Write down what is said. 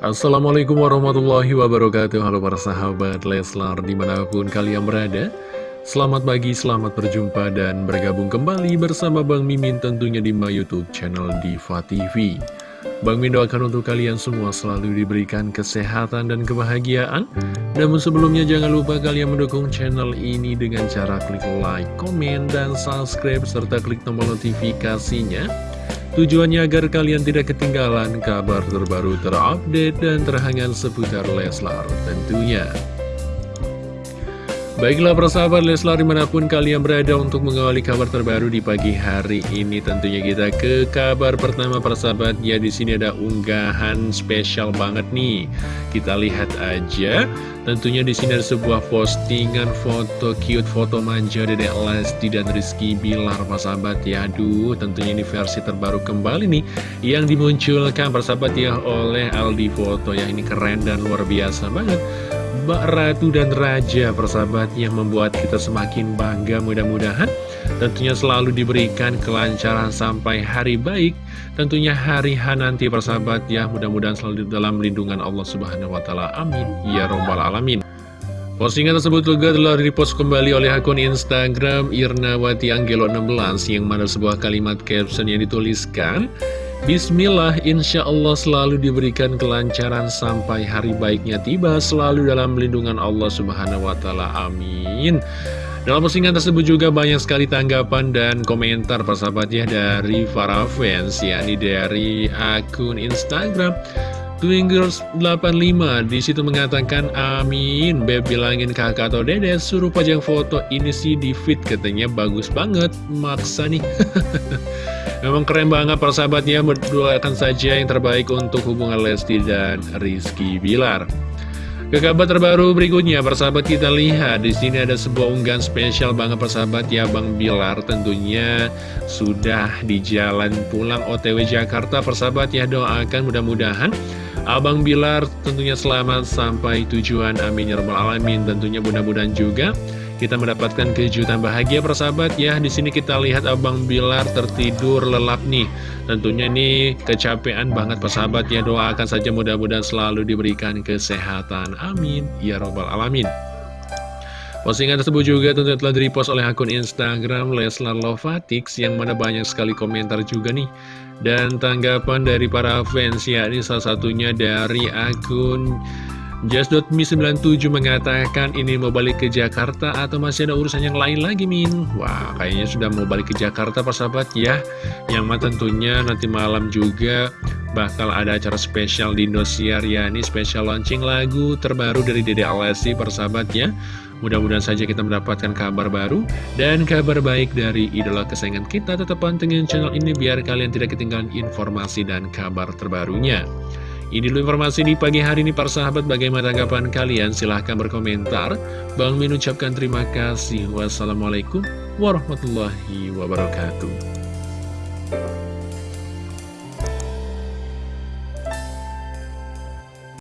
Assalamualaikum warahmatullahi wabarakatuh. Halo para sahabat Leslar di mana pun kalian berada. Selamat pagi, selamat berjumpa dan bergabung kembali bersama Bang Mimin tentunya di my youtube channel Diva TV Bang Min doakan untuk kalian semua selalu diberikan kesehatan dan kebahagiaan. Namun sebelumnya jangan lupa kalian mendukung channel ini dengan cara klik like, komen, dan subscribe serta klik tombol notifikasinya Tujuannya agar kalian tidak ketinggalan kabar terbaru terupdate dan terhangat seputar Leslar tentunya. Baiklah persahabat Leslar di mana pun kalian berada untuk mengawali kabar terbaru di pagi hari ini Tentunya kita ke kabar pertama persahabat Ya di sini ada unggahan spesial banget nih. Kita lihat aja. Tentunya di sini ada sebuah postingan foto cute foto manja Dedek Lesti dan Rizky Bilar persahabat. Ya Aduh tentunya ini versi terbaru kembali nih Yang dimunculkan persahabat ya oleh Aldi Foto. Ya ini keren dan luar biasa banget Mbak Ratu dan Raja persahabat yang membuat kita semakin bangga. Mudah-mudahan tentunya selalu diberikan kelancaran sampai hari baik. Tentunya hari H nanti persahabat ya. Mudah-mudahan selalu dalam lindungan Allah Subhanahu Wa Taala. Amin. Ya robbal alamin. Postingan tersebut juga telah dipost kembali oleh akun Instagram Irnawati Anggelo 16 yang mana sebuah kalimat caption yang dituliskan Bismillah, insya Allah selalu diberikan kelancaran sampai hari baiknya tiba, selalu dalam lindungan Allah Subhanahu wa Ta'ala. Amin. Dalam postingan tersebut juga banyak sekali tanggapan dan komentar persahabatnya dari para fans, yakni dari akun Instagram. Twingirls85 di situ mengatakan amin. Beb bilangin kakak atau dede suruh pajang foto ini sih di feed katanya. Bagus banget maksa nih. Memang keren banget persahabatnya Berdoakan saja yang terbaik untuk hubungan Lesti dan Rizky Bilar. Ke kabar terbaru berikutnya, persahabat kita lihat. Di sini ada sebuah unggahan spesial banget persahabat ya Bang Bilar tentunya sudah di jalan pulang OTW Jakarta. Persahabat ya doakan mudah-mudahan Abang Bilar tentunya selamat sampai tujuan amin ya rabbal alamin tentunya mudah-mudahan juga kita mendapatkan kejutan bahagia persahabat ya. Di sini kita lihat Abang Bilar tertidur lelap nih. Tentunya ini kecapean banget persahabat ya. Doakan saja mudah-mudahan selalu diberikan kesehatan. Amin. Ya Robbal Alamin. Postingan tersebut juga tentunya telah direpost oleh akun Instagram Leslar Lovatix yang mana banyak sekali komentar juga nih. Dan tanggapan dari para fans ya, ini salah satunya dari akun Just.me97 mengatakan ini mau balik ke Jakarta atau masih ada urusan yang lain lagi Min? Wah kayaknya sudah mau balik ke Jakarta persahabat ya Yang mah tentunya nanti malam juga bakal ada acara spesial di Indosiar ya Ini spesial launching lagu terbaru dari Dede Alessi persahabat ya Mudah-mudahan saja kita mendapatkan kabar baru dan kabar baik dari idola kesayangan kita. Tetap pantengin channel ini biar kalian tidak ketinggalan informasi dan kabar terbarunya. Ini dulu informasi di pagi hari ini para sahabat. Bagaimana tanggapan kalian? Silahkan berkomentar. Bang Min ucapkan terima kasih. Wassalamualaikum warahmatullahi wabarakatuh